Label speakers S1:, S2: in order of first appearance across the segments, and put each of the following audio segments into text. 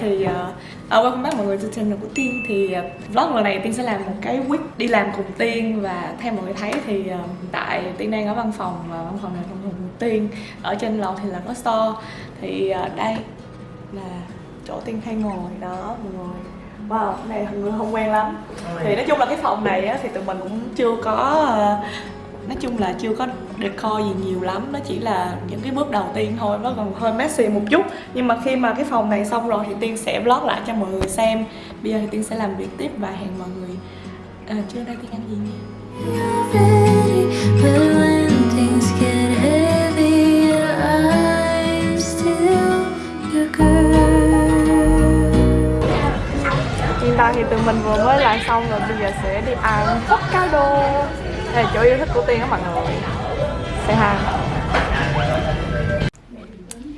S1: thì uh, welcome back mọi người trên channel của Tiên Thì uh, vlog lần này Tiên sẽ làm một cái week đi làm cùng Tiên Và theo mọi người thấy thì uh, tại Tiên đang ở văn phòng Và văn phòng này văn phòng của Tiên. Ở trên lầu thì là có store. Thì uh, đây là chỗ Tiên hay ngồi. Đó mọi người. Wow, này mọi người không quen lắm. Thì nói chung là cái phòng này á, thì tụi mình cũng chưa có uh, nói chung là chưa có decor gì nhiều lắm nó chỉ là những cái bước đầu tiên thôi nó còn hơi messy một chút. Nhưng mà khi mà cái phòng này xong rồi thì tiên sẽ vlog lại cho mọi người xem. Bây giờ thì tiên sẽ làm việc tiếp và hẹn mọi người. À, trưa đây tiên ăn gì nha? Hiện tại thì tụi mình vừa mới làm xong rồi bây giờ sẽ đi ăn Hokkaido đây là chỗ yêu thích của tiên đó mọi người say hi.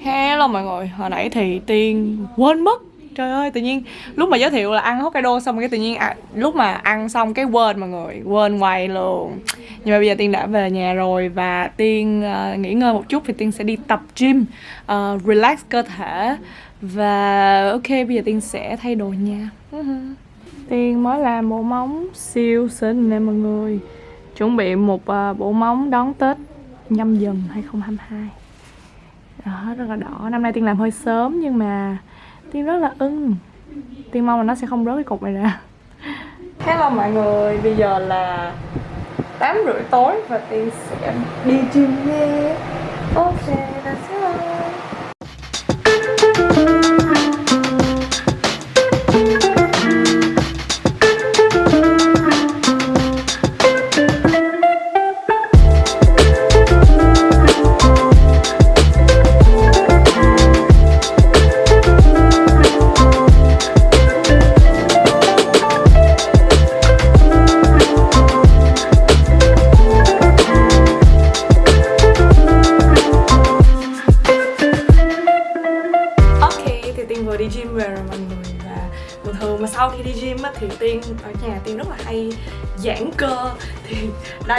S1: Hello mọi người, hồi nãy thì Tiên quên mất. Trời ơi, tự nhiên lúc mà giới thiệu là ăn Hokkaido xong cái tự nhiên à, lúc mà ăn xong cái quên mọi người, quên quay luôn. Nhưng mà bây giờ Tiên đã về nhà rồi và Tiên uh, nghỉ ngơi một chút thì Tiên sẽ đi tập gym uh, Relax cơ thể. Và ok, bây giờ Tiên sẽ thay đồ nha. Tiên mới làm bộ móng siêu xinh nè mọi người. Chuẩn bị một uh, bộ móng đón Tết nhâm dần 2022 đó, rất là đỏ. Năm nay tiên làm hơi sớm nhưng mà tiên rất là ưng. Tiên mong là nó sẽ không rớt cái cục này ra. Hello mọi người, bây giờ là 8 rưỡi tối và tiên sẽ đi gym nha ok let's go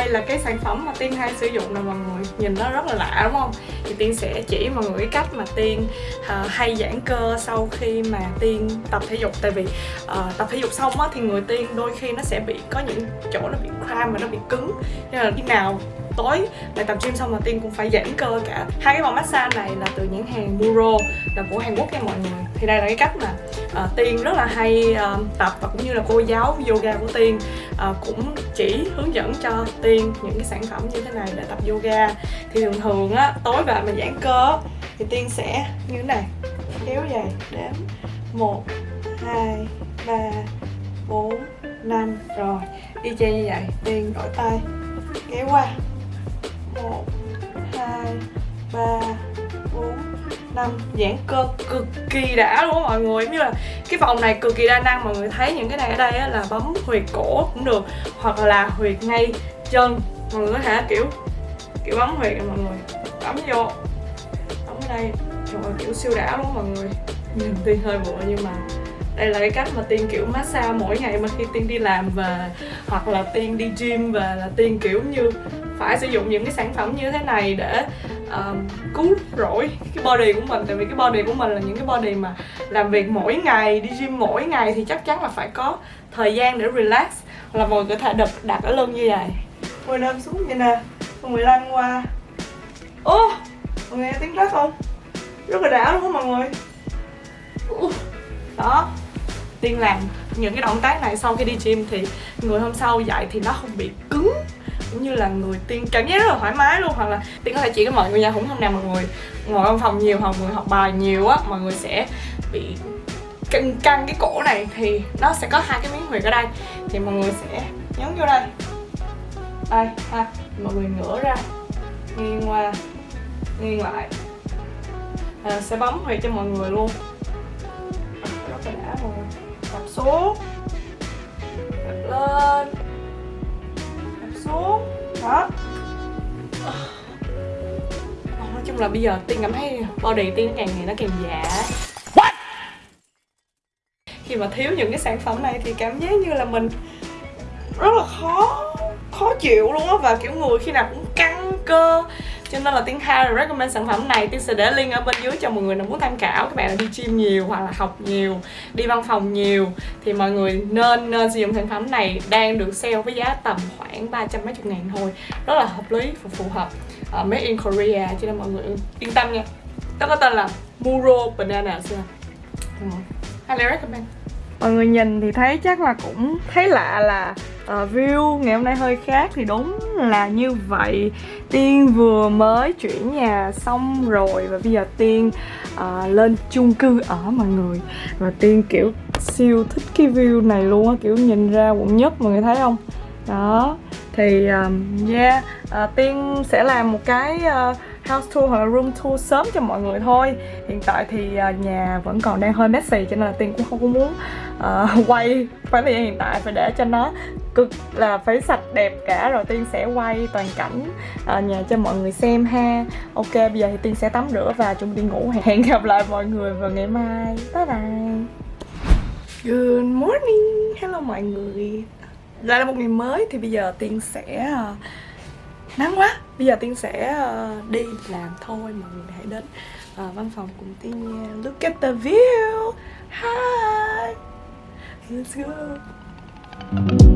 S1: đây là cái sản phẩm mà Tiên hay sử dụng nè mọi người Nhìn nó rất là lạ đúng không? Thì Tiên sẽ chỉ mọi người cái cách mà Tiên uh, hay giãn cơ sau khi mà Tiên tập thể dục Tại vì uh, tập thể dục xong á, thì người Tiên đôi khi nó sẽ bị có những chỗ nó bị cramp và nó bị cứng Nên là khi nào tối. Bài tập gym xong là tiên cũng phải giãn cơ cả. Hai cái vòng massage này là từ nhãn hàng Muro là của Hàn Quốc nha mọi người. Thì đây là cái cách mà uh, tiên rất là hay uh, tập và cũng như là cô giáo yoga của tiên uh, cũng chỉ hướng dẫn cho tiên những cái sản phẩm như thế này để tập yoga. Thì thường thường á tối về mà giãn cơ thì tiên sẽ như thế này kéo dài đếm một hai ba bốn năm. Rồi y chang như vậy. Tiên đổi tay kéo qua một hai ba bốn năm. Giãn cơ cực kỳ đã luôn á mọi người. Giống như là cái vòng này cực kỳ đa năng mọi người thấy những cái này ở đây á, là bấm huyệt cổ cũng được hoặc là huyệt ngay chân. Mọi người có thể kiểu kiểu bấm huyệt này mọi người. Bấm vô. Bấm ở đây. Trời ơi, kiểu siêu đã luôn mọi người. Nhìn tiên hơi bựa nhưng mà đây là cái cách mà tiên kiểu massage mỗi ngày mà khi tiên đi làm về hoặc là tiên đi gym về là tiên kiểu như phải sử dụng những cái sản phẩm như thế này để uh, cứu rỗi cái body của mình. Tại vì cái body của mình là những cái body mà làm việc mỗi ngày đi gym mỗi ngày thì chắc chắn là phải có thời gian để relax. Hoặc là mọi người có thể đập đặt ở lưng như vậy. Ngồi nằm xuống như nè. Mọi người lăn qua. Ô mọi người nghe tiếng rắc không? Rất là đã luôn á mọi người? Đó. Tiên làm những cái động tác này sau khi đi gym thì người hôm sau dậy thì nó không bị cứng cũng như là người tiên cảm giác rất là thoải mái luôn hoặc là tiên có thể chỉ với mọi người nha cũng hôm nào mọi người ngồi trong phòng nhiều hoặc mọi người học bài nhiều á mọi người sẽ bị căng căng cái cổ này thì nó sẽ có hai cái miếng huyệt ở đây. Thì mọi người sẽ nhấn vô đây. Đây ha mọi người ngửa ra nghiêng qua nghiêng lại. À, sẽ bấm huyệt cho mọi người luôn. Rất là đã mọi người tập xuống lên tập xuống đó chung là bây giờ tiên cảm thấy body tiên càng ngày nó càng giả khi mà thiếu những cái sản phẩm này thì cảm giác như là mình rất là khó khó chịu luôn á. Và kiểu người khi nào cũng căng cơ cho nên là tiên hai recommend sản phẩm này tiên sẽ để link ở bên dưới cho mọi người nào muốn tham khảo. Các bạn đi gym nhiều hoặc là học nhiều đi văn phòng nhiều thì mọi người nên nên sử dụng sản phẩm này đang được sale với giá tầm khoảng ba trăm mấy chục ngàn thôi. Rất là hợp lý và phù hợp uh, made in Korea. Cho nên mọi người yên tâm nha. Nó có tên là Muro Banana highly recommend. Mọi người nhìn thì thấy chắc là cũng thấy lạ là uh, view ngày hôm nay hơi khác thì đúng là như vậy. Tiên vừa mới chuyển nhà xong rồi và bây giờ tiên uh, lên chung cư ở mọi người. Và tiên kiểu siêu thích cái view này luôn á kiểu nhìn ra quận nhất mọi người thấy không? Đó thì um, yeah uh, tiên sẽ làm một cái uh, house tour hoặc là room tour sớm cho mọi người thôi. Hiện tại thì uh, nhà vẫn còn đang hơi messy cho nên là tiên cũng không có muốn uh, quay khoảng thời gian hiện tại phải để cho nó cực là phải sạch đẹp cả rồi tiên sẽ quay toàn cảnh ờ, nhà cho mọi người xem ha. Ok bây giờ thì tiên sẽ tắm rửa và chuẩn bị đi ngủ. Hẹn gặp lại mọi người vào ngày mai. Bye bye. Good morning. Hello mọi người. Lại là một ngày mới thì bây giờ tiên sẽ ờ, nắng quá. Bây giờ tiên sẽ ờ, đi làm thôi. Mọi người hãy đến uh, văn phòng cùng tiên nha. Look at the view. Hi. Let's go.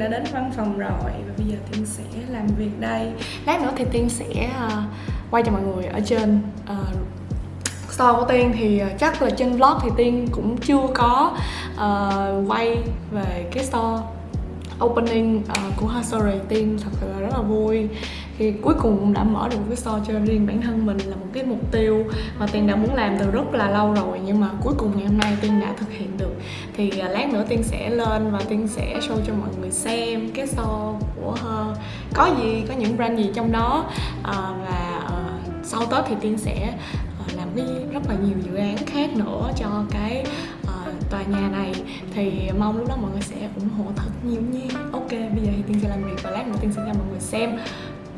S1: Đã đến văn phòng rồi và bây giờ tiên sẽ làm việc đây. Lát nữa thì tiên sẽ uh, quay cho mọi người ở trên uh, store của tiên. Thì uh, chắc là trên vlog thì tiên cũng chưa có uh, quay về cái store opening uh, của Her Story tiên thật sự là rất là vui thì cuối cùng cũng đã mở được một cái store cho riêng bản thân mình là một cái mục tiêu mà tiên đã muốn làm từ rất là lâu rồi. Nhưng mà cuối cùng ngày hôm nay tiên đã thực hiện được. Thì à, lát nữa tiên sẽ lên và tiên sẽ show cho mọi người xem cái store của Her có gì có những brand gì trong đó à, và à, sau tết thì tiên sẽ à, làm cái rất là nhiều dự án khác nữa cho cái à, tòa nhà này. Thì mong lúc đó mọi người sẽ ủng hộ thật nhiều nha. Ok bây giờ thì tiên sẽ làm việc và lát nữa tiên sẽ cho mọi người xem.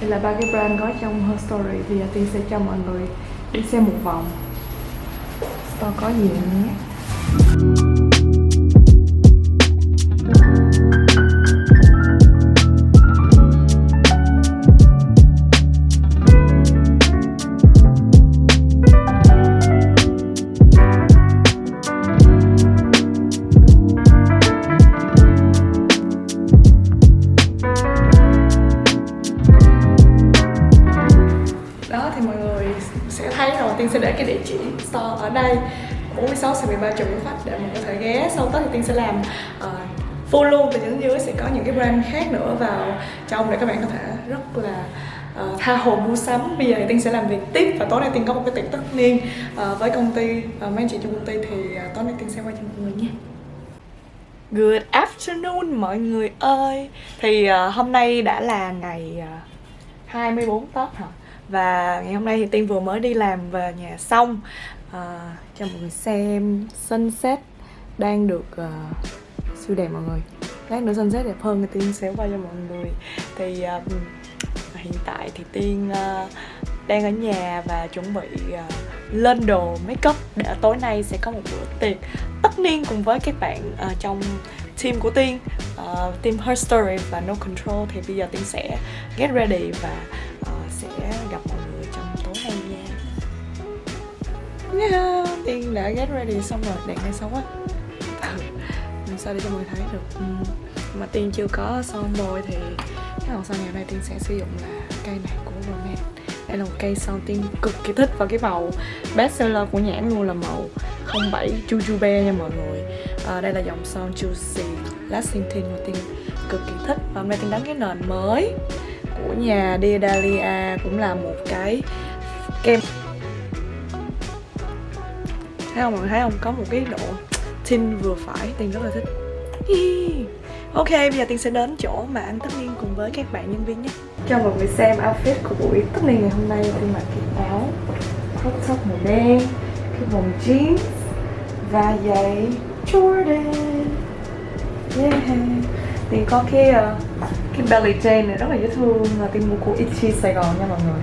S1: Đây là ba cái brand có trong Her Story. Thì Tiên sẽ cho mọi người đi xem một vòng. Store có gì nhé. Store ở đây 46 13 triệu Nguyễn Phát để mọi người có thể ghé. Sau Tết thì Tiên sẽ làm uh, full luôn. Từ trên dưới sẽ có những cái brand khác nữa vào trong để các bạn có thể rất là uh, tha hồ mua sắm. Bây giờ thì Tiên sẽ làm việc tiếp và tối nay Tiên có một cái tiệc tất niên uh, với công ty uh, mấy anh chị trong công ty thì uh, tối nay Tiên sẽ quay cho mọi người nhé Good afternoon mọi người ơi. Thì uh, hôm nay đã là ngày uh, 24 Tết hả? và ngày hôm nay thì tiên vừa mới đi làm về nhà xong à, cho mọi người xem sunset đang được uh, siêu đẹp mọi người. Lát nữa sunset đẹp hơn thì tiên sẽ quay cho mọi người. Thì uh, hiện tại thì tiên uh, đang ở nhà và chuẩn bị uh, lên đồ make up để tối nay sẽ có một bữa tiệc tất niên cùng với các bạn uh, trong team của tiên. Uh, team Her Story và No Control thì bây giờ tiên sẽ get ready và sẽ gặp yeah, Tiên đã get ready xong rồi, đèn ngay xấu quá Mình sao để cho mọi người thấy được. Ừ, mà tiên chưa có son môi thì cái màu son ngày hôm nay tiên sẽ sử dụng là cây này của Romance đây là một cây son tiên cực kỳ thích và cái màu best seller của nhãn luôn là màu 07 Jujube nha mọi người. À, đây là dòng son Juicy Lasting mà tiên cực kỳ thích. Và hôm nay tiên đánh cái nền mới của nhà Dear Dahlia cũng là một cái kem thấy không mọi người thấy không có một cái độ tin vừa phải tiên rất là thích. Ok bây giờ tiên sẽ đến chỗ mà ăn tất niên cùng với các bạn nhân viên nhé. Cho mọi người xem outfit của buổi tất niên ngày hôm nay. Tiên mặc cái áo crop top màu đen cái vòng jeans và giày Jordan. Yeah. Tiên có cái uh, cái belly chain này rất là dễ thương là tiên mua của Itchy Sài Gòn nha mọi người.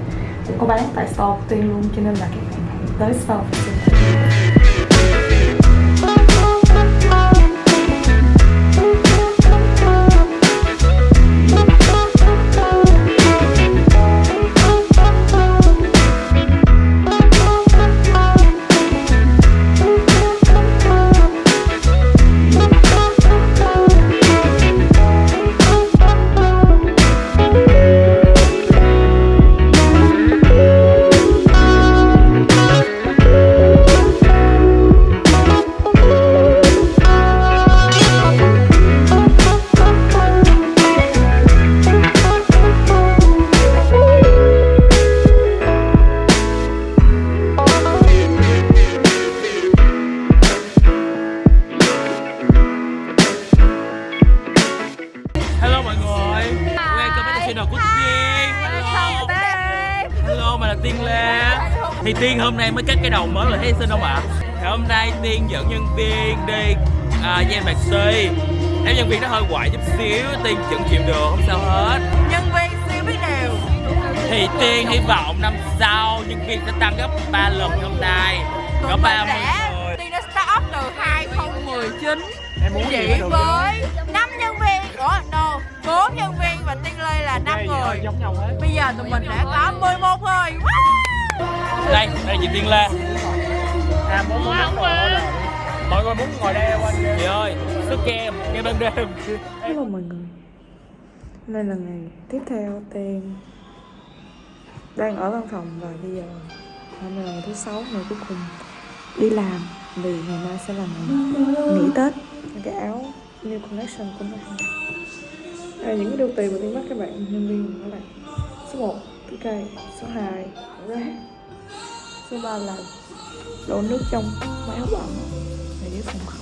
S1: Cũng có bán tại store của tiên luôn cho nên là các bạn hãy tới store
S2: của tiên. Thì Tiên hôm nay mới cắt cái đầu mới rồi thấy xinh không ạ? Thì hôm nay Tiên dẫn nhân viên đi à, Gian bạc si Nếu nhân viên nó hơi quậy chút xíu Tiên vẫn chịu được không sao hết.
S3: Nhân viên siêu biết điều.
S2: Thì Tiên hy vọng năm sau nhân viên sẽ tăng gấp 3 lần hôm nay. 30
S3: đã
S2: người
S3: Tiên đã start up từ 2019
S2: Em muốn
S3: Chỉ với 5 nhân viên Ủa no 4 nhân viên và Tiên Lê là 5 người.
S2: giống nhau hết.
S3: Bây giờ tụi mình đã có 11 người!
S2: Đây, đây là chị Tiên Lê. À, muốn muốn ngồi Mọi người muốn ngồi đây quanh Chị ơi, sức kem, kem ban đêm.
S1: Hello mọi người. Đây là ngày tiếp theo Tiên Đang ở văn phòng và bây giờ Hôm nay là ngày thứ sáu ngày cuối cùng Đi làm Vì ngày mai sẽ là ngày nghỉ Tết. Cái áo New Collection của mình Đây là những cái đôi tiền mà Tiên bắt các bạn nhân viên đó là Số 1 cái Số 2 rác Số 3 là Đổ nước trong máy hút ẩm. Để phòng kho